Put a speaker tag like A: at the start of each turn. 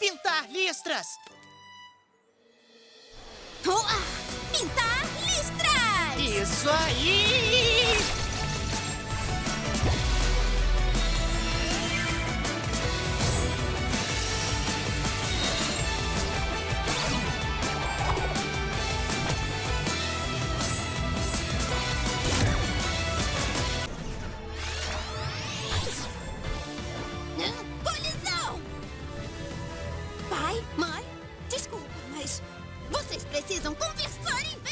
A: Pintar listras!
B: Uá! Pintar listras!
A: Isso aí!
B: Pai, mãe, desculpa, mas vocês precisam conversar em vez